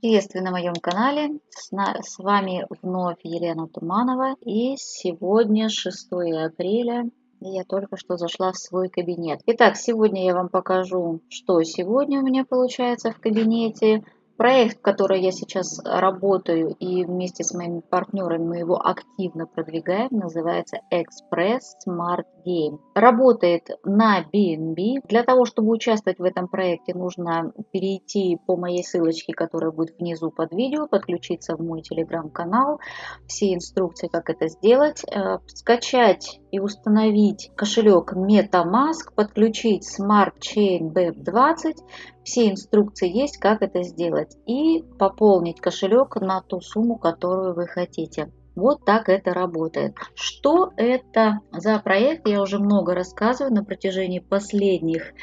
Приветствую на моем канале. С, вами вновь Елена Туманова. И сегодня 6 апреля. Я только что зашла в свой кабинет. Итак, сегодня я вам покажу, что сегодня у меня получается в кабинете. Проект, в который я сейчас работаю и вместе с моими партнерами мы его активно продвигаем, называется Express Smart Game. Работает на BNB. Для того, чтобы участвовать в этом проекте, нужно перейти по моей ссылочке, которая будет внизу под видео, подключиться в мой телеграм-канал, все инструкции, как это сделать, э, скачать и установить кошелек MetaMask, подключить Smart Chain BEP20, все инструкции есть, как это сделать. И пополнить кошелек на ту сумму, которую вы хотите. Вот так это работает. Что это за проект, я уже много рассказываю на протяжении последних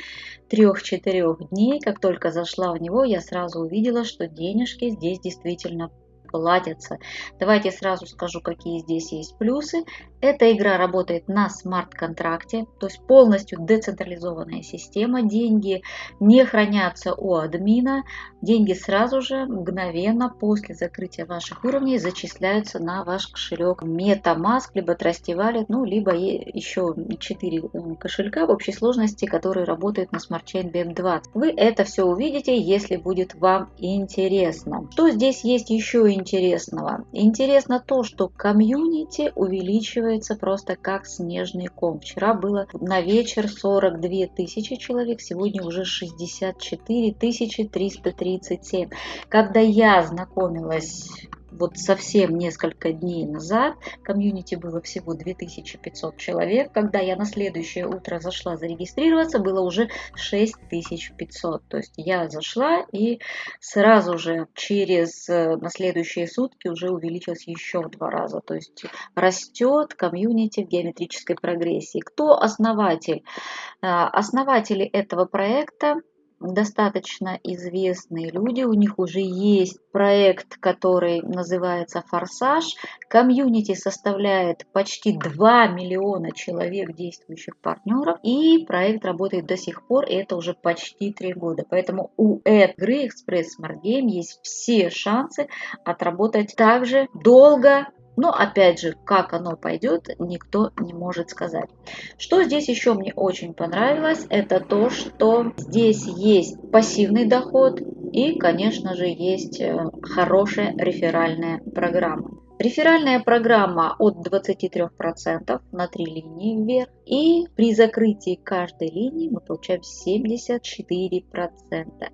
трех-четырех дней. Как только зашла в него, я сразу увидела, что денежки здесь действительно платятся. Давайте сразу скажу, какие здесь есть плюсы. Эта игра работает на смарт-контракте, то есть полностью децентрализованная система. Деньги не хранятся у админа. Деньги сразу же, мгновенно после закрытия ваших уровней зачисляются на ваш кошелек MetaMask, либо Trusty Wallet, ну, либо еще 4 э, кошелька в общей сложности, которые работают на Chain BM20. Вы это все увидите, если будет вам интересно. Что здесь есть еще интересного? Интересно то, что комьюнити увеличивает скапливается просто как снежный ком. Вчера было на вечер 42 тысячи человек, сегодня уже 64 337. Когда я знакомилась вот совсем несколько дней назад комьюнити было всего 2500 человек. Когда я на следующее утро зашла зарегистрироваться, было уже 6500. То есть я зашла и сразу же через э, на следующие сутки уже увеличилось еще в два раза. То есть растет комьюнити в геометрической прогрессии. Кто основатель? А, основатели этого проекта достаточно известные люди, у них уже есть проект, который называется «Форсаж». Комьюнити составляет почти 2 миллиона человек, действующих партнеров, и проект работает до сих пор, и это уже почти 3 года. Поэтому у игры Express Smart Game есть все шансы отработать также долго, но опять же, как оно пойдет, никто не может сказать. Что здесь еще мне очень понравилось, это то, что здесь есть пассивный доход и, конечно же, есть э, хорошая реферальная программа. Реферальная программа от 23% на 3 линии вверх. И при закрытии каждой линии мы получаем 74%.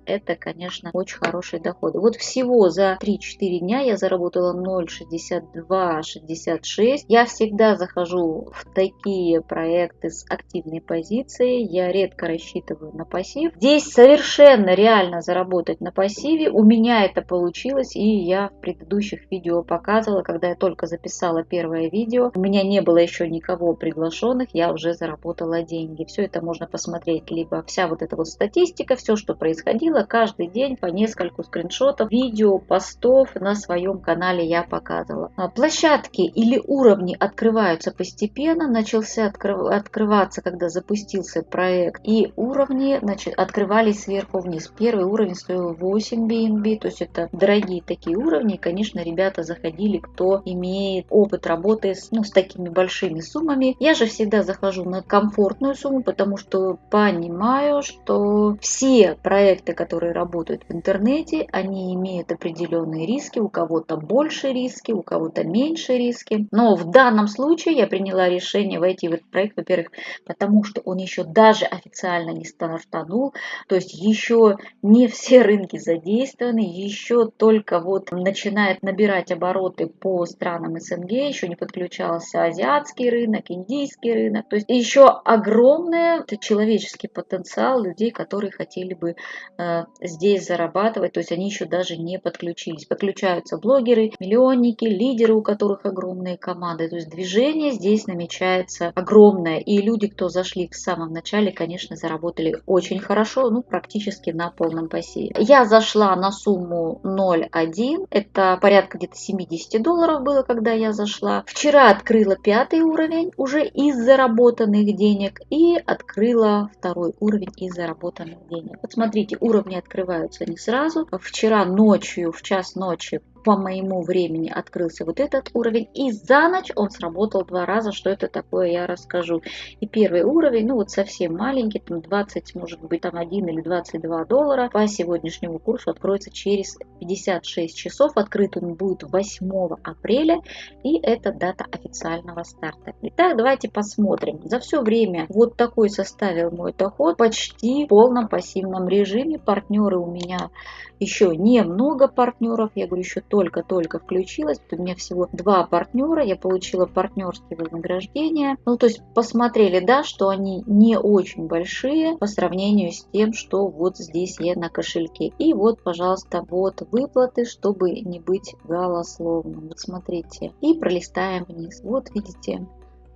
Это, конечно, очень хороший доход. Вот всего за 3-4 дня я заработала 0,62-66. Я всегда захожу в такие проекты с активной позицией. Я редко рассчитываю на пассив. Здесь совершенно реально заработать на пассиве. У меня это получилось, и я в предыдущих видео показывала, когда я только записала первое видео, у меня не было еще никого приглашенных, я уже заработала деньги. Все это можно посмотреть, либо вся вот эта вот статистика, все, что происходило, каждый день по нескольку скриншотов, видео, постов на своем канале я показывала. А, площадки или уровни открываются постепенно, начался открыв... открываться, когда запустился проект, и уровни значит, открывались сверху вниз. Первый уровень стоил 8 BNB, то есть это дорогие такие уровни, конечно, ребята заходили, кто имеет опыт работы с, ну, с такими большими суммами. Я же всегда захожу на комфортную сумму, потому что понимаю, что все проекты, которые работают в интернете, они имеют определенные риски. У кого-то больше риски, у кого-то меньше риски. Но в данном случае я приняла решение войти в этот проект, во-первых, потому что он еще даже официально не стартанул, то есть еще не все рынки задействованы, еще только вот начинает набирать обороты по странам СНГ, еще не подключался азиатский рынок, индийский рынок. То есть еще огромный человеческий потенциал людей, которые хотели бы э, здесь зарабатывать. То есть они еще даже не подключились. Подключаются блогеры, миллионники, лидеры, у которых огромные команды. То есть движение здесь намечается огромное. И люди, кто зашли в самом начале, конечно, заработали очень хорошо, ну практически на полном пассиве. Я зашла на сумму 0,1, это порядка где-то 70 долларов долларов было, когда я зашла. Вчера открыла пятый уровень уже из заработанных денег и открыла второй уровень из заработанных денег. Вот смотрите, уровни открываются не сразу. Вчера ночью, в час ночи по моему времени открылся вот этот уровень. И за ночь он сработал два раза. Что это такое, я расскажу. И первый уровень, ну вот совсем маленький, там 20, может быть, там 1 или 22 доллара. По сегодняшнему курсу откроется через 56 часов. Открыт он будет 8 апреля. И это дата официального старта. Итак, давайте посмотрим. За все время вот такой составил мой доход почти в полном пассивном режиме. Партнеры у меня еще немного партнеров. Я говорю, еще только-только включилась. у меня всего два партнера. Я получила партнерские вознаграждения. Ну, то есть посмотрели, да, что они не очень большие по сравнению с тем, что вот здесь я на кошельке. И вот, пожалуйста, вот выплаты, чтобы не быть голословным. Вот смотрите. И пролистаем вниз. Вот видите,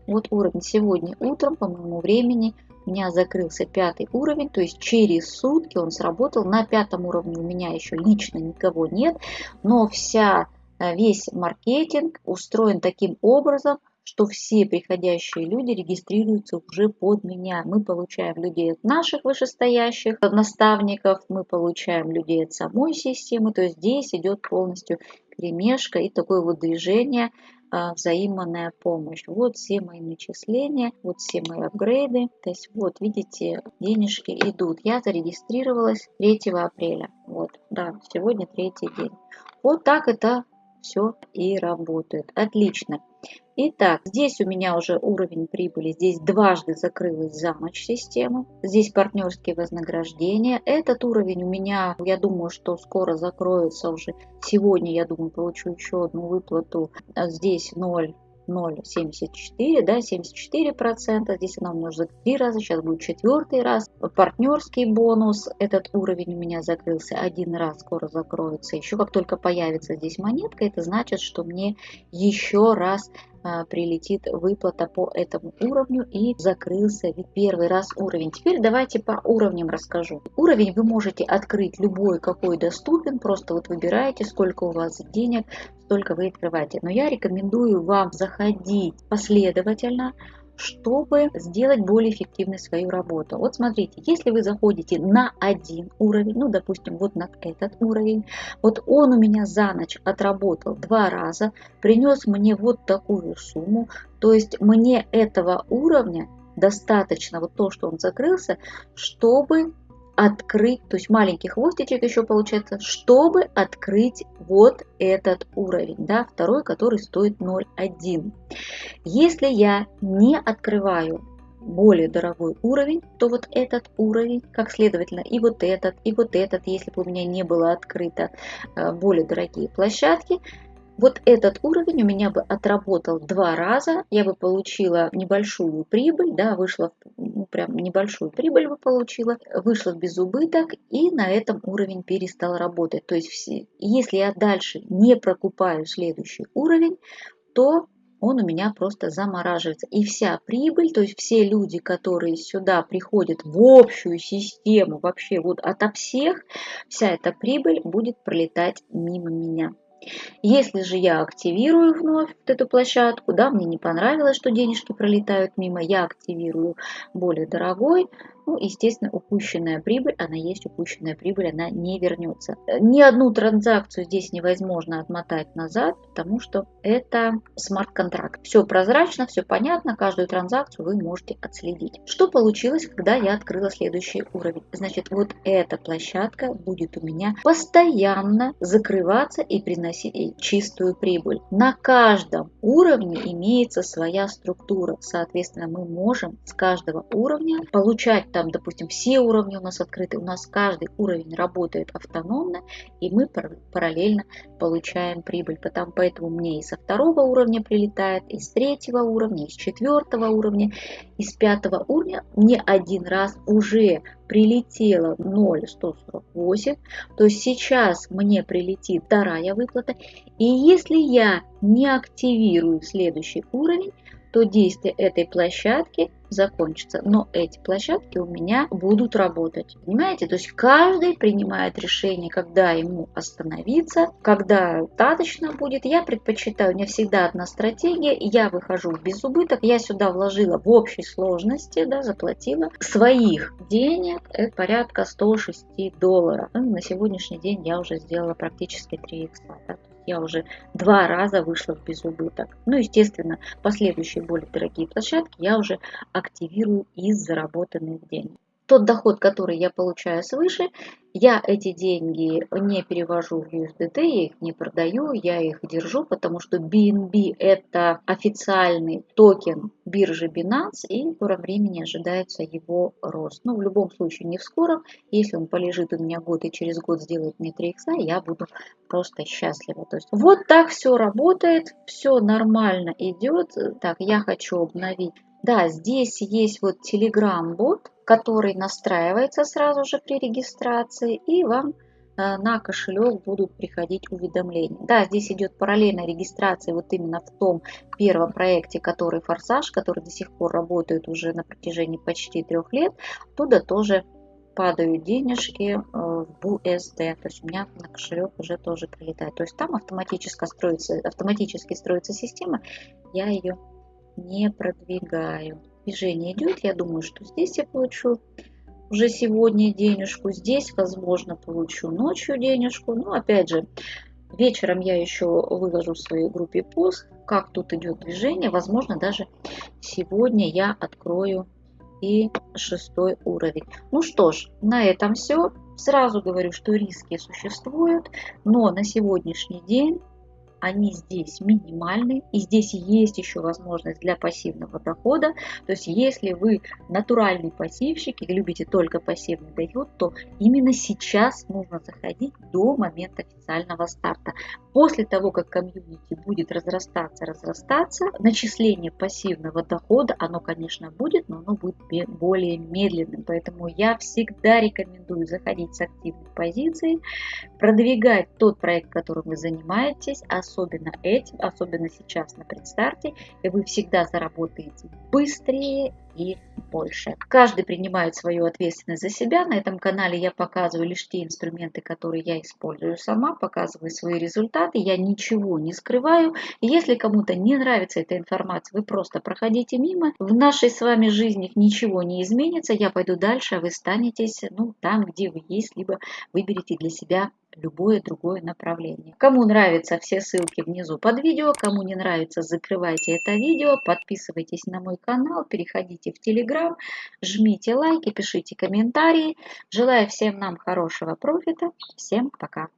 вот уровень сегодня утром по моему времени у меня закрылся пятый уровень, то есть через сутки он сработал. На пятом уровне у меня еще лично никого нет, но вся, э, весь маркетинг устроен таким образом, что все приходящие люди регистрируются уже под меня. Мы получаем людей от наших вышестоящих наставников, мы получаем людей от самой системы, то есть здесь идет полностью перемешка и такое вот движение взаимная помощь. Вот все мои начисления, вот все мои апгрейды. То есть вот видите, денежки идут. Я зарегистрировалась 3 апреля. Вот, да, сегодня третий день. Вот так это все и работает. Отлично. Итак, здесь у меня уже уровень прибыли, здесь дважды закрылась за ночь система, здесь партнерские вознаграждения. Этот уровень у меня, я думаю, что скоро закроется уже. Сегодня, я думаю, получу еще одну выплату. Здесь 0 0,74, да, 74 процента. Здесь она умножится три раза, сейчас будет четвертый раз. Партнерский бонус, этот уровень у меня закрылся один раз, скоро закроется. Еще как только появится здесь монетка, это значит, что мне еще раз а, прилетит выплата по этому уровню и закрылся первый раз уровень. Теперь давайте по уровням расскажу. Уровень вы можете открыть любой, какой доступен, просто вот выбираете, сколько у вас денег, столько вы открываете. Но я рекомендую вам заходить последовательно, чтобы сделать более эффективной свою работу. Вот смотрите, если вы заходите на один уровень, ну, допустим, вот на этот уровень, вот он у меня за ночь отработал два раза, принес мне вот такую сумму, то есть мне этого уровня достаточно, вот то, что он закрылся, чтобы открыть, то есть маленький хвостичек еще получается, чтобы открыть вот этот уровень, да, второй, который стоит 0,1. Если я не открываю более дорогой уровень, то вот этот уровень, как следовательно, и вот этот, и вот этот, если бы у меня не было открыто э, более дорогие площадки, вот этот уровень у меня бы отработал два раза, я бы получила небольшую прибыль, да, вышла, ну, прям небольшую прибыль бы получила, вышла без убыток и на этом уровень перестал работать. То есть если я дальше не прокупаю следующий уровень, то он у меня просто замораживается. И вся прибыль, то есть все люди, которые сюда приходят в общую систему, вообще вот ото всех, вся эта прибыль будет пролетать мимо меня. Если же я активирую вновь вот эту площадку, да, мне не понравилось, что денежки пролетают мимо, я активирую более дорогой, ну, естественно, упущенная прибыль, она есть упущенная прибыль, она не вернется. Ни одну транзакцию здесь невозможно отмотать назад, потому что это смарт-контракт. Все прозрачно, все понятно, каждую транзакцию вы можете отследить. Что получилось, когда я открыла следующий уровень? Значит, вот эта площадка будет у меня постоянно закрываться и приносить чистую прибыль. На каждом уровне имеется своя структура. Соответственно, мы можем с каждого уровня получать там, допустим, все уровни у нас открыты, у нас каждый уровень работает автономно, и мы параллельно получаем прибыль. Потому, поэтому мне и со второго уровня прилетает, и с третьего уровня, и с четвертого уровня, и с пятого уровня мне один раз уже прилетело 0,148, то есть сейчас мне прилетит вторая выплата, и если я не активирую следующий уровень, то действие этой площадки закончится. Но эти площадки у меня будут работать. Понимаете? То есть каждый принимает решение, когда ему остановиться, когда достаточно будет. Я предпочитаю, у меня всегда одна стратегия. Я выхожу в безубыток. Я сюда вложила в общей сложности, да, заплатила своих денег. Это порядка 106 долларов. Ну, на сегодняшний день я уже сделала практически 3 икса. Да? Я уже два раза вышла в безубыток. Ну, естественно, последующие более дорогие площадки я уже активирую из заработанных денег тот доход, который я получаю свыше, я эти деньги не перевожу в USDT, я их не продаю, я их держу, потому что BNB это официальный токен биржи Binance, и в скором времени ожидается его рост. Но ну, в любом случае не в скором, если он полежит у меня год и через год сделает мне 3 икса, я буду просто счастлива. То есть вот так все работает, все нормально идет. Так, я хочу обновить да, здесь есть вот Telegram-бот, который настраивается сразу же при регистрации, и вам э, на кошелек будут приходить уведомления. Да, здесь идет параллельная регистрация вот именно в том первом проекте, который «Форсаж», который до сих пор работает уже на протяжении почти трех лет. Оттуда тоже падают денежки э, в BUSD, то есть у меня на кошелек уже тоже прилетает. То есть там автоматически строится, автоматически строится система, я ее не продвигаю. Движение идет, я думаю, что здесь я получу уже сегодня денежку, здесь, возможно, получу ночью денежку. Но, опять же, вечером я еще выложу в своей группе пост, как тут идет движение. Возможно, даже сегодня я открою и шестой уровень. Ну что ж, на этом все. Сразу говорю, что риски существуют, но на сегодняшний день они здесь минимальны, и здесь есть еще возможность для пассивного дохода. То есть если вы натуральный пассивщик и любите только пассивный доход, то именно сейчас нужно заходить до момента официального старта. После того, как комьюнити будет разрастаться, разрастаться, начисление пассивного дохода, оно, конечно, будет, но оно будет более медленным. Поэтому я всегда рекомендую заходить с активной позиции, продвигать тот проект, которым вы занимаетесь, особенно этим, особенно сейчас на предстарте, и вы всегда заработаете быстрее и больше. Каждый принимает свою ответственность за себя. На этом канале я показываю лишь те инструменты, которые я использую сама, показываю свои результаты, я ничего не скрываю. Если кому-то не нравится эта информация, вы просто проходите мимо. В нашей с вами жизни ничего не изменится, я пойду дальше, а вы станетесь ну, там, где вы есть, либо выберите для себя любое другое направление. Кому нравятся все ссылки внизу под видео, кому не нравится, закрывайте это видео, подписывайтесь на мой канал, переходите в Телеграм, жмите лайки, пишите комментарии. Желаю всем нам хорошего профита. Всем пока!